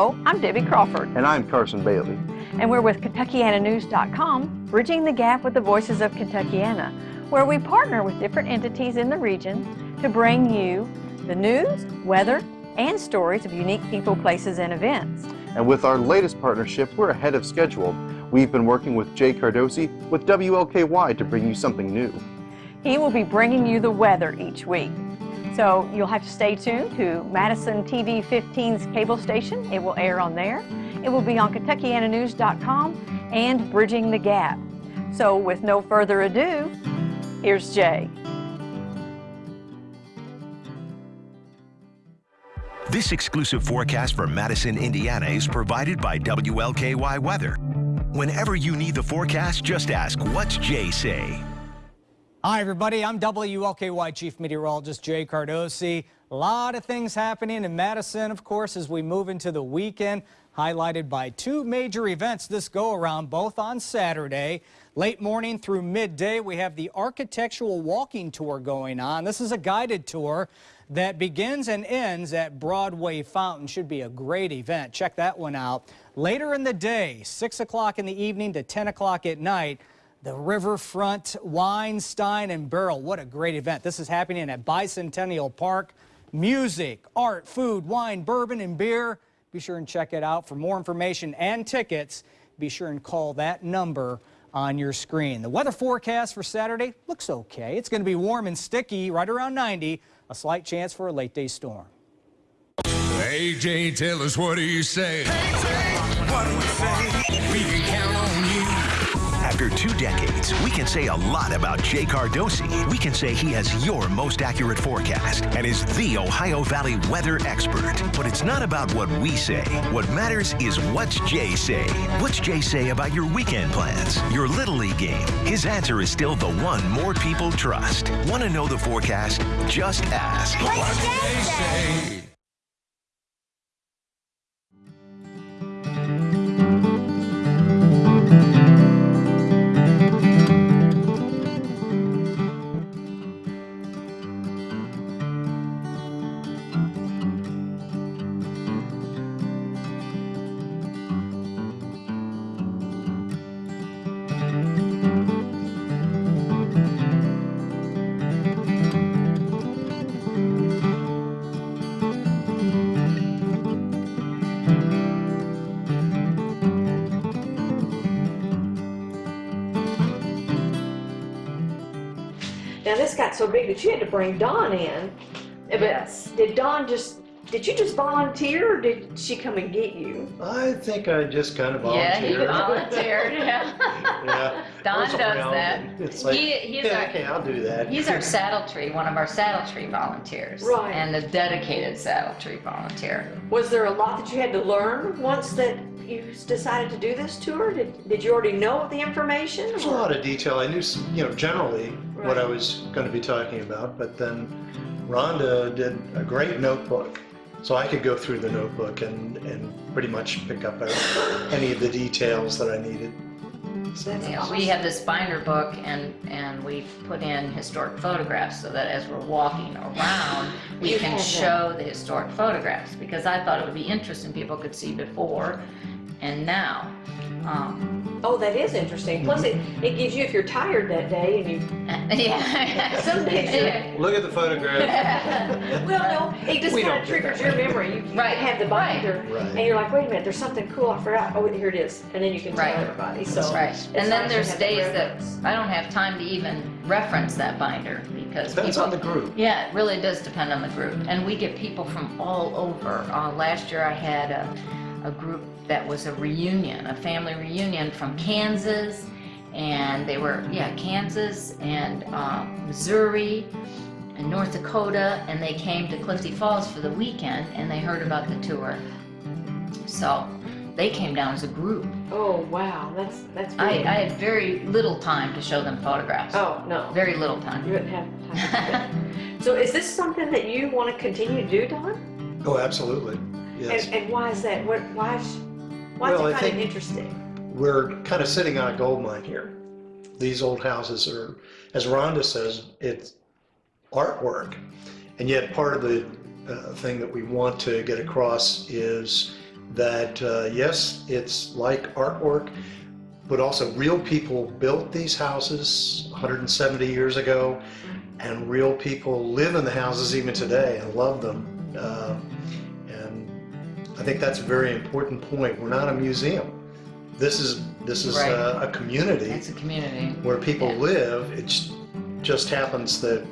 Hello, I'm Debbie Crawford. And I'm Carson Bailey. And we're with KentuckianaNews.com, bridging the gap with the voices of Kentuckiana, where we partner with different entities in the region to bring you the news, weather, and stories of unique people, places, and events. And with our latest partnership, we're ahead of schedule. We've been working with Jay Cardosi with WLKY to bring you something new. He will be bringing you the weather each week. So you'll have to stay tuned to Madison TV 15's cable station. It will air on there. It will be on KentuckianaNews.com and Bridging the Gap. So with no further ado, here's Jay. This exclusive forecast for Madison, Indiana is provided by WLKY Weather. Whenever you need the forecast, just ask, what's Jay say? Hi, everybody. I'm WLKY Chief Meteorologist Jay Cardosi. A lot of things happening in Madison, of course, as we move into the weekend, highlighted by two major events this go around, both on Saturday. Late morning through midday, we have the Architectural Walking Tour going on. This is a guided tour that begins and ends at Broadway Fountain. Should be a great event. Check that one out. Later in the day, 6 o'clock in the evening to 10 o'clock at night, the Riverfront Wine, Stein, and Barrel. What a great event. This is happening at Bicentennial Park. Music, art, food, wine, bourbon, and beer. Be sure and check it out. For more information and tickets, be sure and call that number on your screen. The weather forecast for Saturday looks okay. It's going to be warm and sticky, right around 90. A slight chance for a late day storm. Hey, Jay, tell us what do you say? Hey, Jay, what do we say? Decades, we can say a lot about Jay Cardosi. We can say he has your most accurate forecast and is the Ohio Valley weather expert. But it's not about what we say. What matters is what's Jay say. What's Jay say about your weekend plans, your Little League game? His answer is still the one more people trust. Want to know the forecast? Just ask. What's Jay say? This got so big that you had to bring Don in. Uh, but Yes. did Don just, did you just volunteer or did she come and get you? I think I just kind of volunteered. Yeah, he volunteered. volunteered, yeah. Yeah. Don does that. It's like, He- he's yeah, our- okay, I'll do that. He's our saddle tree, one of our saddle tree volunteers. Right. And a dedicated saddle tree volunteer. Was there a lot that you had to learn once that you decided to do this tour? Did, did you already know the information? There's a lot of detail. I knew, some- you know, generally what I was going to be talking about, but then Rhonda did a great notebook. So I could go through the notebook and, and pretty much pick up any of the details that I needed. That's Yeah, awesome. we have this binder book and, and we put in historic photographs so that as we're walking around, we You can show the historic photographs because I thought it would be interesting, people could see before and now. Um, Oh, that is interesting. Plus, it, it gives you, if you're tired that day and you, yeah. Some days Yeah. Look at the photograph. well, no, it just We kind don't of do triggers that your memory. You, you Right, have the binder, Right. and you're like, wait a minute, there's something cool I forgot. Oh, here it is, and then you can Right. tell everybody. So Right, and then there's have that days that. I don't have time to even reference that binder because Depends people. on the group. Yeah, it really does depend on the group, and we get people from all over. Uh, last year I had a, a group that was a reunion, a family reunion from Kansas, and they were, yeah, Kansas and um, Missouri and North Dakota, and they came to Clifty Falls for the weekend, and they heard about the tour. So they came down as a group. Oh wow, that's that's. I. I had very little time to show them photographs. oh no, Very little time. you time. wouldn't have time. to so is this something that you want to continue to do, Don? Oh, absolutely. Yes. And, and why is that? What? Why? Is, why Well, is it kind of interesting? we're kind of sitting on a gold mine here. These old houses are, as Rhonda says, it's artwork. And yet part of the uh, thing that we want to get across is that uh, yes, it's like artwork, but also real people built these houses 170 years ago, and real people live in the houses even today and love them. Uh, I think that's a very important point. We're not a museum. This is this is Right. a, a community It's a community. where people Yeah. live. It just happens that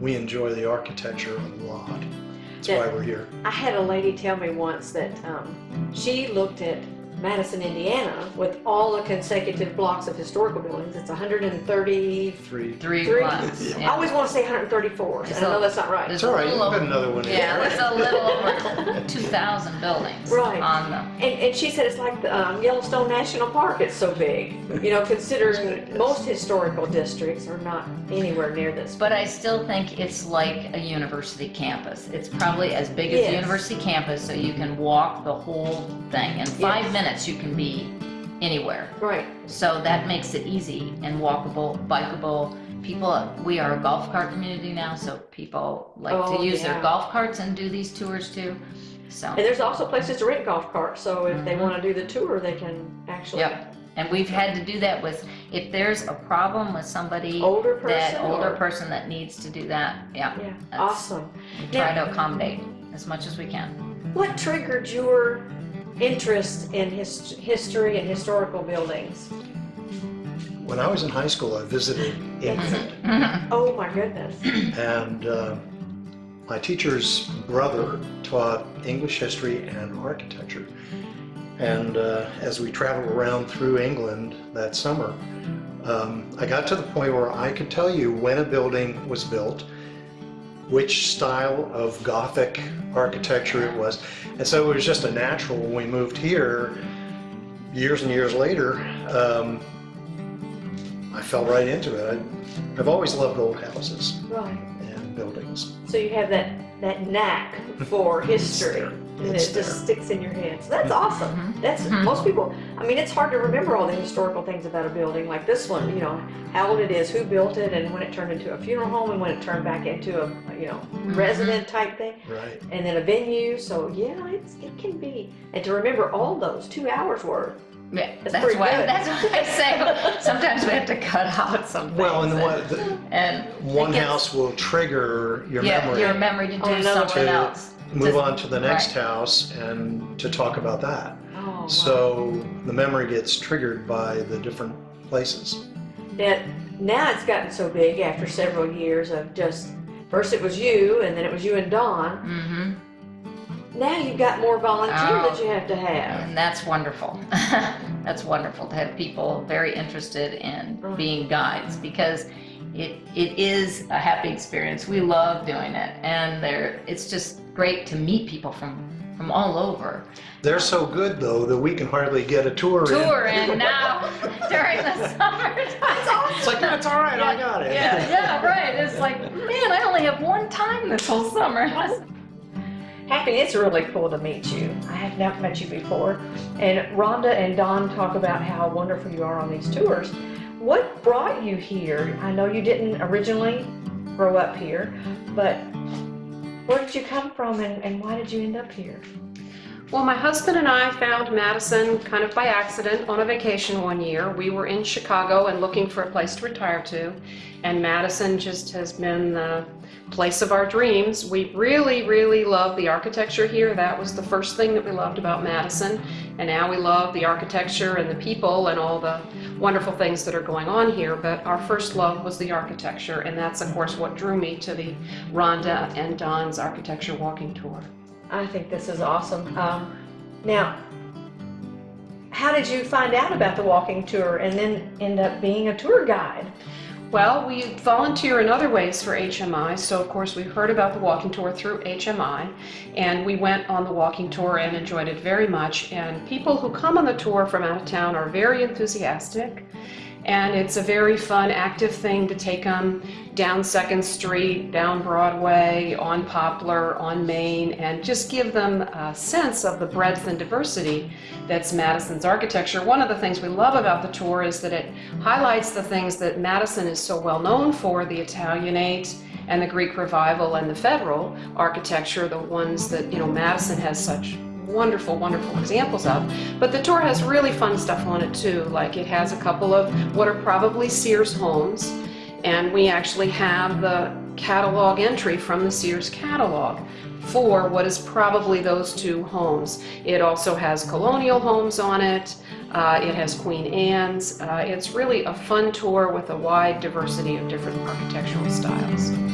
we enjoy the architecture a lot. That's why we're here. I had a lady tell me once that um, she looked at Madison, Indiana, with all the consecutive blocks of historical buildings. It's 133. Three. Three Three. blocks. I always want to say 134. and I know that's not right. It's all right, a right. You little can put another one in. Yeah, there's a little over 2,000 buildings Right. on them. And, and she said it's like the um, Yellowstone National Park. It's so big. You know, considering most historical districts are not anywhere near this. But I still think it's like a university campus. It's probably as big as Yes. a university campus, so you can walk the whole thing. In five Yes. minutes, you can be anywhere. Right. So that makes it easy and walkable, bikeable. People, we are a golf cart community now, so people like Oh, to use yeah. their golf carts and do these tours too. So, And there's also places to rent golf carts. So if they want to do the tour, they can actually. Mm-hmm. yep. And we've had to do that with, if there's a problem with somebody, Older that person older or- person that needs to do that, yeah. Yeah. Awesome. We try to accommodate as much as we can. What triggered your interest in his, history and historical buildings? When I was in high school, I visited England, Oh my goodness. and uh, my teacher's brother taught English history and architecture. And uh, as we traveled around through England that summer, um, I got to the point where I could tell you when a building was built, which style of Gothic architecture it was. And so it was just a natural when we moved here, years and years later, um, I fell right into it. I, I've always loved old houses Right. and buildings. So you have that, that knack for history. There. And It's it just there. Mm-hmm. sticks in your head. So that's mm-hmm. awesome. Mm-hmm. That's mm-hmm. most people. I mean, it's hard to remember all the historical things about a building like this one. You know, how old it is, who built it, and when it turned into a funeral home, and when it turned back into a you know resident type thing, Right. and then a venue. So yeah, it's it can be. And to remember all those two hours worth. Yeah, That's that's, why. good. That's why I say sometimes we have to cut out some things. Well, and and, the, and one gets- house will trigger your yeah, memory. your memory to do On another something to else. Move Just- on to the next right. house and to talk about that. Oh, wow. So the memory gets triggered by the different places. Now, now it's gotten so big after several years of just first it was you and then it was you and Don. hmm Now you've got more volunteer Oh. that you have to have. And that's wonderful. that's wonderful to have people very interested in Right. being guides because it it is a happy experience. We love doing it, and there it's just great to meet people from from all over. They're so good though that we can hardly get a tour, in. Tour and now during the summertime. It's like that's all right, I got it. Yeah, yeah, right. It's like, man, I only have one time this whole summer. Happy, it's really cool to meet you. I have not met you before. And Rhonda and Don talk about how wonderful you are on these tours. What brought you here? I know you didn't originally grow up here, but where did you come from and, and why did you end up here? Well, my husband and I found Madison kind of by accident on a vacation one year. We were in Chicago and looking for a place to retire to, and Madison just has been the place of our dreams. We really, really love the architecture here. That was the first thing that we loved about Madison, and now we love the architecture and the people and all the wonderful things that are going on here. But our first love was the architecture, and that's, of course, what drew me to the Rhonda and Don's architecture walking tour. I think this is awesome. Um, now, how did you find out about the walking tour and then end up being a tour guide? Well, we volunteer in other ways for HMI, so of course we heard about the walking tour through HMI, and we went on the walking tour and enjoyed it very much. And people who come on the tour from out of town are very enthusiastic, and it's a very fun, active thing to take them down Second Street, down Broadway, on Poplar, on Main, and just give them a sense of the breadth and diversity that's Madison's architecture. One of the things we love about the tour is that it highlights the things that Madison is so well known for, the Italianate and the Greek Revival and the Federal architecture, the ones that, you know, Madison has such wonderful, wonderful examples of. But the tour has really fun stuff on it too, like it has a couple of what are probably Sears homes, and we actually have the catalog entry from the Sears catalog for what is probably those two homes. It also has colonial homes on it, uh, it has Queen Anne's. Uh, it's really a fun tour with a wide diversity of different architectural styles.